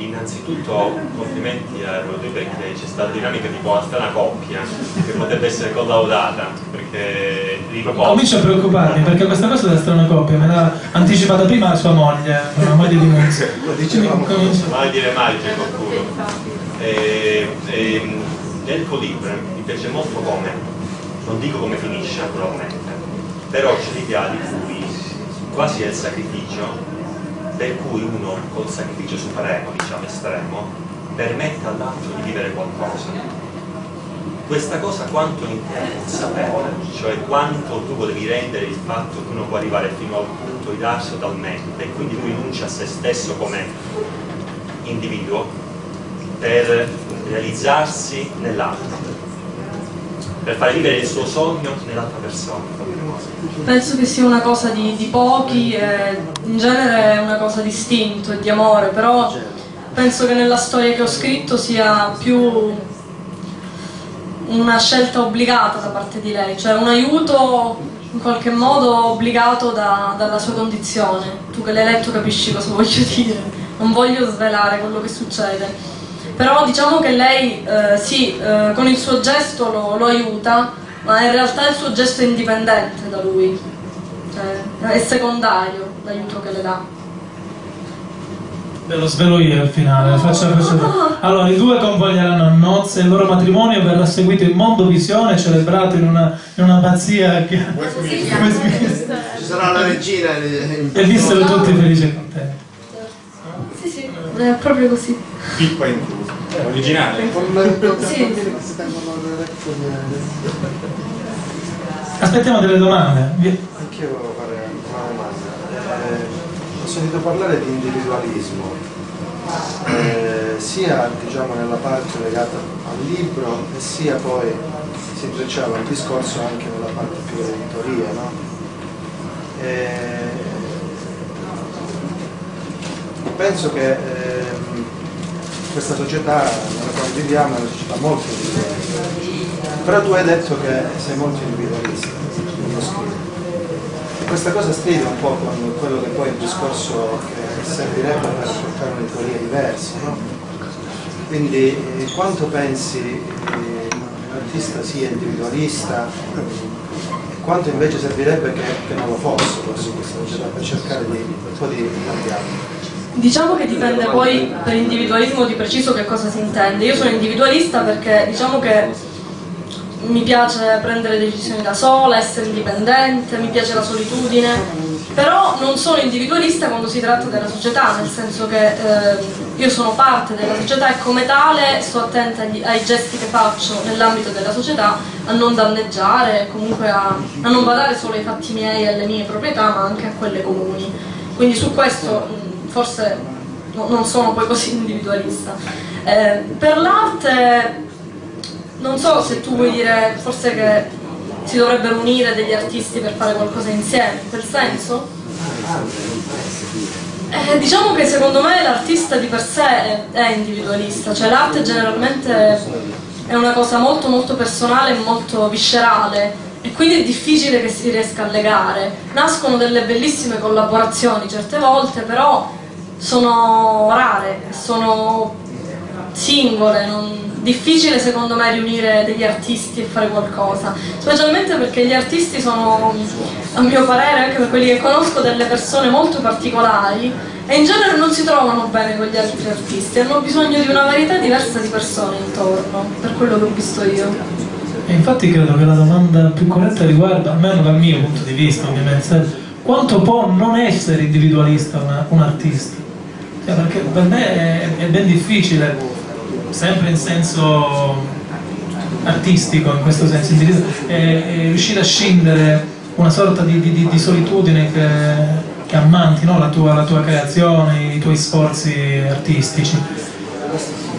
Innanzitutto complimenti a Rodri perché c'è stata dinamica tipo una strana coppia che potrebbe essere collaudata perché. Comincio a preoccuparmi perché questa cosa della strana coppia me l'ha anticipata prima sua moglie, la moglie di Muzio. Mai dire mai c'è qualcuno. E, e, nel tuo libro mi piace molto come, non dico come finisce naturalmente, però c'è l'idea di cui quasi è il sacrificio per cui uno col sacrificio supremo, diciamo estremo, permette all'altro di vivere qualcosa. Questa cosa quanto in te è consapevole, cioè quanto tu volevi rendere il fatto che uno può arrivare fino al punto di darsi totalmente e quindi rinuncia a se stesso come individuo per realizzarsi nell'altro per fare vivere il suo sogno nell'altra persona. Penso che sia una cosa di, di pochi, e in genere è una cosa di istinto e di amore, però penso che nella storia che ho scritto sia più una scelta obbligata da parte di lei, cioè un aiuto in qualche modo obbligato da, dalla sua condizione. Tu che l'hai letto capisci cosa voglio dire, non voglio svelare quello che succede però diciamo che lei eh, sì, eh, con il suo gesto lo, lo, aiuta, ma in realtà il suo gesto è indipendente da lui, cioè, è secondario l'aiuto che le dà. Ve lo svelo io al finale, faccio, faccio... Allora, i due convoglieranno a nozze, il loro matrimonio verrà seguito in mondo visione, celebrato in una, in una pazzia che... Ci sarà la regina e vissero tutti felici e contenti. Sì, sì, è proprio così. Pippa in è originale? sì. Aspettiamo delle domande. Anch'io volevo fare una domanda. Eh, ho sentito parlare di individualismo, eh, sia diciamo, nella parte legata al libro e sia poi si intrecciava il discorso anche nella parte più dell'editoria. No? Eh, penso che ehm, questa società nella quale viviamo è una società molto individualista. Però tu hai detto che sei molto individualista nello scrivere. Questa cosa stride un po' con quello che poi è il discorso che servirebbe per portare un'editoria diversa, no? Quindi quanto pensi l'artista sia individualista e quanto invece servirebbe che, che non lo fosse forse questa società per cercare di, un po' di cambiarlo? Diciamo che dipende poi per individualismo di preciso che cosa si intende. Io sono individualista perché diciamo che mi piace prendere decisioni da sola, essere indipendente, mi piace la solitudine, però non sono individualista quando si tratta della società, nel senso che eh, io sono parte della società e come tale sto attenta agli, ai gesti che faccio nell'ambito della società a non danneggiare, comunque a, a non badare solo ai fatti miei e alle mie proprietà, ma anche a quelle comuni. Quindi su questo forse no, non sono poi così individualista. Eh, per l'arte non so se tu vuoi dire forse che si dovrebbero unire degli artisti per fare qualcosa insieme, in quel senso? Eh, diciamo che secondo me l'artista di per sé è, è individualista, cioè l'arte generalmente è una cosa molto molto personale e molto viscerale e quindi è difficile che si riesca a legare. Nascono delle bellissime collaborazioni certe volte, però sono rare, sono singole, non... difficile secondo me riunire degli artisti e fare qualcosa, specialmente perché gli artisti sono, a mio parere, anche per quelli che conosco, delle persone molto particolari e in genere non si trovano bene con gli altri artisti, hanno bisogno di una varietà diversa di persone intorno, per quello che ho visto io. E infatti credo che la domanda più corretta riguarda, almeno dal mio punto di vista ovviamente, quanto può non essere individualista una, un artista? Cioè, perché per me è, è, ben difficile, sempre in senso artistico, in questo senso, è, è riuscire a scindere una sorta di, di, di solitudine che, che ammanti no? la, tua, la tua creazione, i tuoi sforzi artistici,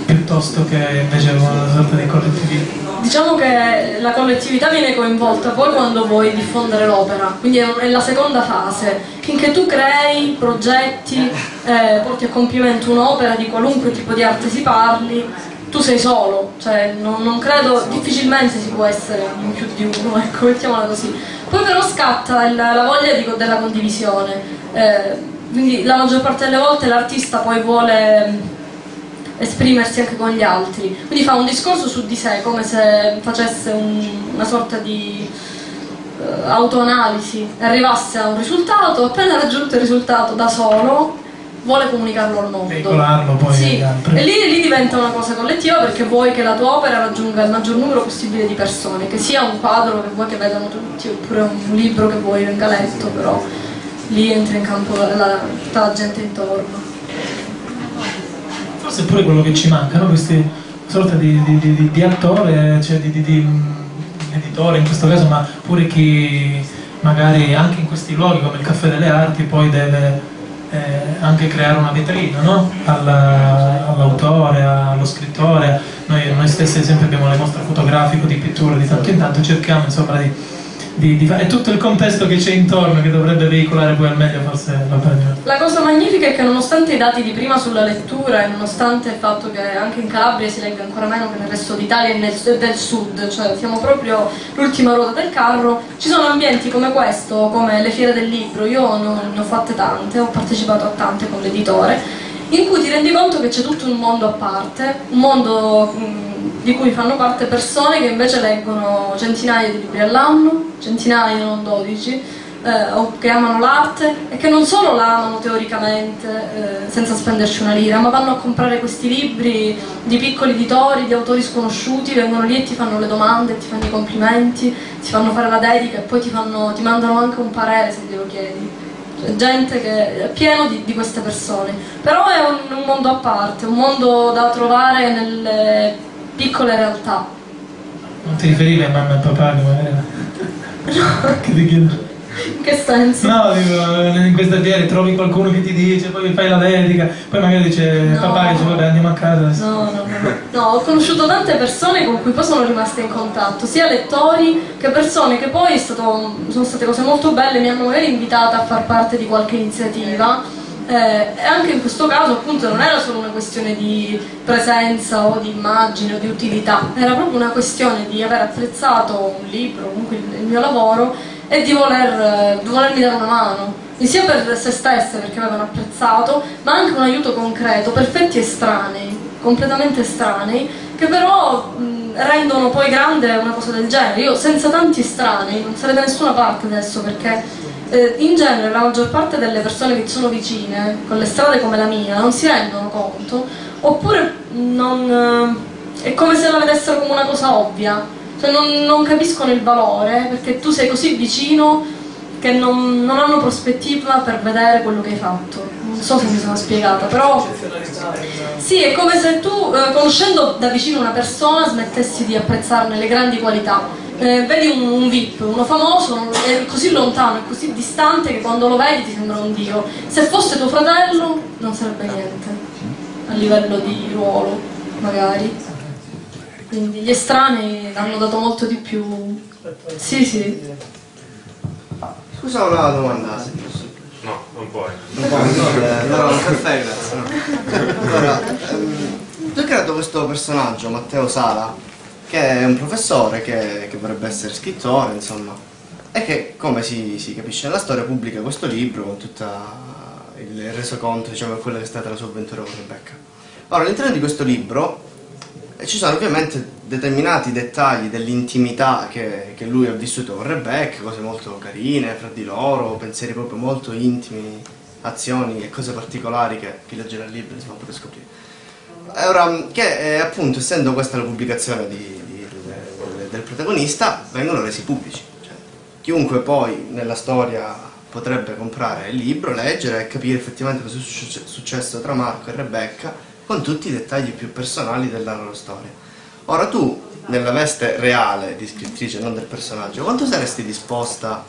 piuttosto che invece una sorta di collettività diciamo che la collettività viene coinvolta poi quando vuoi diffondere l'opera, quindi è la seconda fase. Finché tu crei, progetti, eh, porti a compimento un'opera di qualunque tipo di arte si parli, tu sei solo, cioè non, non, credo, difficilmente si può essere in più di uno, ecco, mettiamola così. Poi però scatta il, la voglia di, della condivisione, eh, quindi la maggior parte delle volte l'artista poi vuole esprimersi anche con gli altri. Quindi fa un discorso su di sé, come se facesse un, una sorta di uh, autoanalisi, arrivasse a un risultato, appena raggiunto il risultato da solo, vuole comunicarlo al mondo. Veicolarlo poi Sì, e lì, lì diventa una cosa collettiva perché vuoi che la tua opera raggiunga il maggior numero possibile di persone, che sia un quadro che vuoi che vedano tutti oppure un libro che vuoi venga letto, però lì entra in campo la, tutta la gente intorno. Forse è pure quello che ci manca, no? Questi sorta di, di- di- di- attore, cioè di, mm, editore in questo caso, ma pure chi magari anche in questi luoghi come il Caffè delle Arti poi deve eh, anche creare una vetrina no? Alla- all'autore, allo scrittore. Noi, noi stessi ad esempio abbiamo le mostre fotografiche di pittura di tanto in tanto, cerchiamo insomma di, di, di. È tutto il contesto che c'è intorno che dovrebbe veicolare poi al meglio forse la pagina. La cosa magnifica è che nonostante i dati di prima sulla lettura e nonostante il fatto che anche in Calabria si legga ancora meno che nel resto d'Italia e del sud, cioè siamo proprio l'ultima ruota del carro, ci sono ambienti come questo, come le fiere del libro, io ne ho fatte tante, ho partecipato a tante con l'editore, in cui ti rendi conto che c'è tutto un mondo a parte, un mondo di cui fanno parte persone che invece leggono centinaia di libri all'anno, centinaia, non 12, eh, che amano l'arte e che non solo la amano teoricamente eh, senza spenderci una lira, ma vanno a comprare questi libri di piccoli editori, di autori sconosciuti, vengono lì e ti fanno le domande, ti fanno i complimenti, ti fanno fare la dedica e poi ti, fanno- ti mandano anche un parere se glielo chiedi. Gente che è pieno di, di queste persone. Però è un, un mondo a parte, un mondo da trovare nelle piccole realtà. Non ti riferivi a mamma e papà che magari... che ti chiedono? In che senso? No, dico, in queste fiere trovi qualcuno che ti dice, poi fai la dedica, poi magari dice No. papà dice vabbè andiamo a casa. adesso". No, no, no, no, ho conosciuto tante persone con cui poi sono rimaste in contatto, sia lettori che persone che poi stato- sono state cose molto belle, mi hanno magari invitata a far parte di qualche iniziativa. eh, e anche in questo caso appunto non era solo una questione di presenza o di immagine o di utilità, era proprio una questione di aver apprezzato un libro, comunque il mio lavoro e di, voler, di volermi dare una mano, e sia per se stesse perché avevano apprezzato, ma anche un aiuto concreto, perfetti estranei, completamente estranei, che però mh, rendono poi grande una cosa del genere. Io senza tanti estranei non sarei da nessuna parte adesso perché eh, in genere la maggior parte delle persone che sono vicine, con le strade come la mia, non si rendono conto, oppure non, eh, è come se la vedessero come una cosa ovvia, cioè non, non capiscono il valore perché tu sei così vicino che non, non hanno prospettiva per vedere quello che hai fatto. Non so se mi sono spiegata, però sì, è come se tu, eh, conoscendo da vicino una persona, smettessi di apprezzarne le grandi qualità. Eh, vedi un, un VIP, uno famoso, è così lontano, è così distante che quando lo vedi ti sembra un dio. Se fosse tuo fratello non sarebbe niente, a livello di ruolo, magari. Quindi gli estranei hanno dato molto di più. Sì, sì. Scusa una domanda, se posso. No, non puoi. Non posso, eh, no, no, perfetto, grazie. no. Allora, ehm, tu hai creato questo personaggio, Matteo Sala, che è un professore che, che vorrebbe essere scrittore, insomma, e che, come si, si capisce nella storia, pubblica questo libro con tutto il resoconto, diciamo, di quella che è stata la sua avventura con Rebecca. Ora, all'interno di questo libro eh, ci sono ovviamente determinati dettagli dell'intimità che, che lui ha vissuto con Rebecca, cose molto carine fra di loro, pensieri proprio molto intimi, azioni e cose particolari che chi leggerà il libro insomma potrà scoprire. E Ora, che eh, appunto essendo questa la pubblicazione di- di- del- del protagonista, vengono resi pubblici. Cioè, chiunque poi nella storia potrebbe comprare il libro, leggere e capire effettivamente cosa è succe- successo tra Marco e Rebecca con tutti i dettagli più personali della loro storia. Ora tu, nella veste reale di scrittrice, non del personaggio, quanto saresti disposta,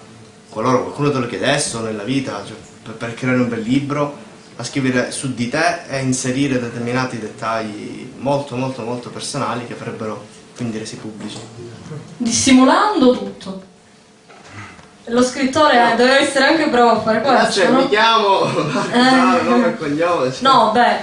qualora qualcuno te lo chiedesse nella vita, cioè, per, per creare un bel libro, a scrivere su di te e inserire determinati dettagli molto molto molto personali che avrebbero quindi resi pubblici? Dissimulando tutto. Lo scrittore deve essere anche bravo a fare questo, Cioè, no? mi chiamo Marco, nome e cognome. cioè. No, beh,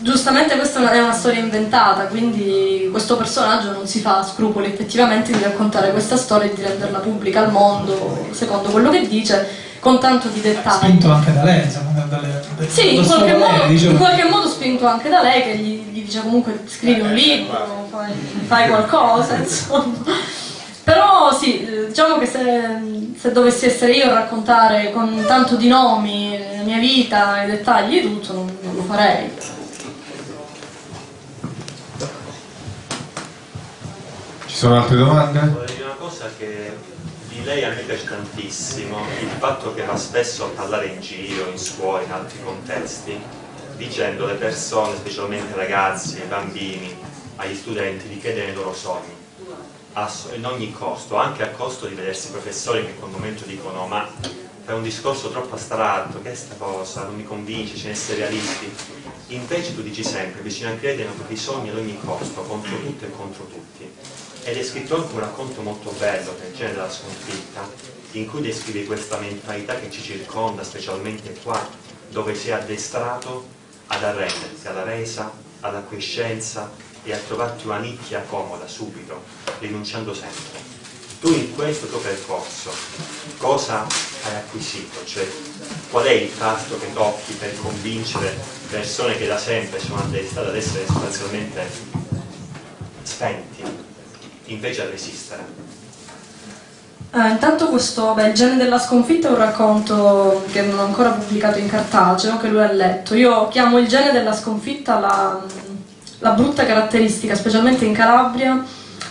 giustamente questa è una storia inventata, quindi questo personaggio non si fa scrupoli effettivamente di raccontare questa storia e di renderla pubblica al mondo, secondo quello che dice, con tanto di dettagli. Spinto anche da lei, insomma, dalle, dalle- Sì, in qualche, modo, volere, diciamo. in qualche modo spingo venuto anche da lei che gli, gli dice comunque scrivi un libro, fai, fai qualcosa, insomma. Però sì, eh, diciamo che se, se, dovessi essere io a raccontare con tanto di nomi la mia vita, i dettagli e tutto, non, non lo farei. Sono altre domande? Una cosa che di lei a me piace tantissimo, il fatto che va spesso a parlare in giro, in scuola, in altri contesti, dicendo alle persone, specialmente ragazzi, ai bambini, agli studenti, di chiedere i loro sogni in ogni costo, anche a costo di vedersi professori che in quel momento dicono ma fai un discorso troppo astratto, che è sta cosa, non mi convince, ce ne essere realisti. Invece tu dici sempre, bisogna credere nei propri sogni ad ogni costo, contro tutto e contro tutti. Ed è scritto anche un racconto molto bello, che è il della sconfitta, in cui descrive questa mentalità che ci circonda, specialmente qua, dove sei addestrato ad arrenderti alla resa, alla quiescenza, e a trovarti una nicchia comoda subito, rinunciando sempre. Tu in questo tuo percorso cosa hai acquisito? Cioè qual è il tasto che tocchi per convincere persone che da sempre sono addestrate ad essere sostanzialmente spenti, invece a resistere? Eh, intanto questo, beh, il genere della sconfitta è un racconto che non ho ancora pubblicato in cartaceo, che lui ha letto. Io chiamo il genere della sconfitta la, la brutta caratteristica, specialmente in Calabria,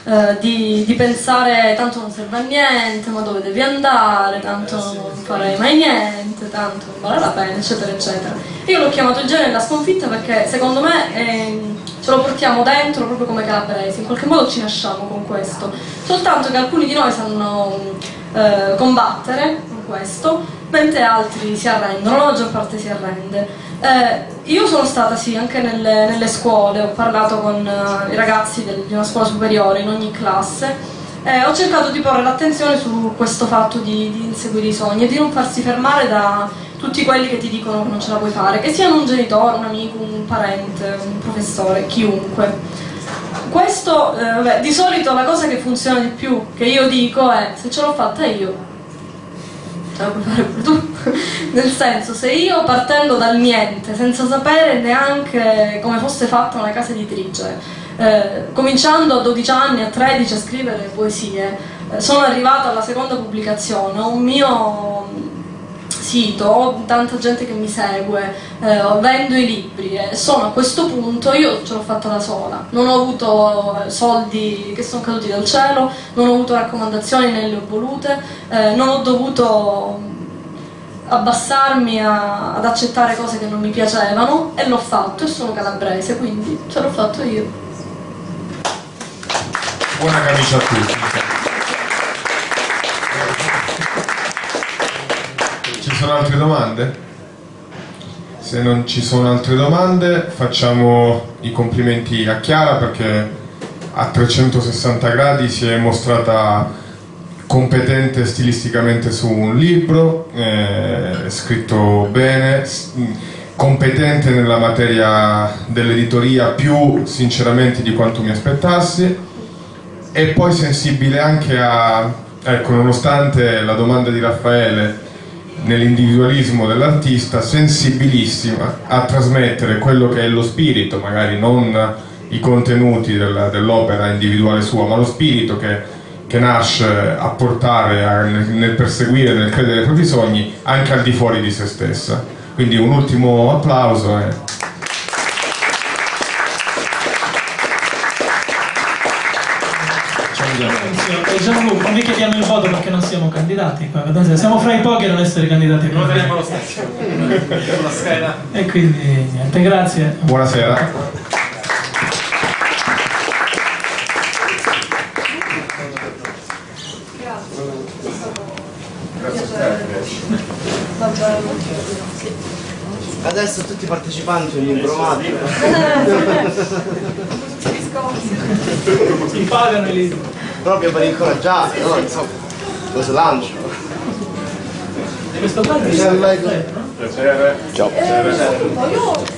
eh, di, di, pensare tanto non serve a niente, ma dove devi andare, tanto non farei mai niente, tanto non vale la pena, eccetera, eccetera. Io l'ho chiamato il genere della sconfitta perché secondo me eh, ce lo portiamo dentro proprio come calabresi, in qualche modo ci nasciamo con questo, soltanto che alcuni di noi sanno eh, combattere con questo, mentre altri si arrendono, la maggior parte si arrende. Eh, io sono stata sì anche nelle, nelle scuole, ho parlato con uh, i ragazzi del, di una scuola superiore in ogni classe e ho cercato di porre l'attenzione su questo fatto di, di, inseguire i sogni e di non farsi fermare da tutti quelli che ti dicono che non ce la puoi fare, che siano un genitore, un amico, un parente, un professore, chiunque. Questo, eh, vabbè, di solito la cosa che funziona di più, che io dico è se ce l'ho fatta io, ce la puoi fare pure tu. Nel senso, se io partendo dal niente, senza sapere neanche come fosse fatta una casa editrice, eh, cominciando a 12 anni, a 13 a scrivere poesie, eh, sono arrivata alla seconda pubblicazione, ho un mio sito, ho tanta gente che mi segue, eh, vendo i libri e sono a questo punto, io ce l'ho fatta da sola, non ho avuto eh, soldi che sono caduti dal cielo, non ho avuto raccomandazioni né le ho volute, eh, non ho dovuto abbassarmi a, ad accettare cose che non mi piacevano e l'ho fatto e sono calabrese, quindi ce l'ho fatto io. Buona camicia a tutti. Sono altre domande? Se non ci sono altre domande facciamo i complimenti a Chiara perché a 360 gradi si è mostrata competente stilisticamente su un libro, eh, scritto bene, competente nella materia dell'editoria più sinceramente di quanto mi aspettassi e poi sensibile anche a, ecco, nonostante la domanda di Raffaele nell'individualismo dell'artista, sensibilissima a trasmettere quello che è lo spirito, magari non i contenuti dell'opera individuale sua, ma lo spirito che che nasce a portare a, nel, nel perseguire, nel credere ai propri sogni anche al di fuori di se stessa. Quindi un ultimo applauso. E... Diciamo, non vi chiediamo il voto perché non siamo candidati qua. Siamo fra i pochi a non essere candidati. Non vedremo lo stesso. la scheda. E quindi niente, grazie. Buonasera. Adesso tutti i partecipanti ogni improvato. Si pagano i libri. Proprio per incoraggiare, no? Insomma, lo slancio. Questo qua è il Ciao.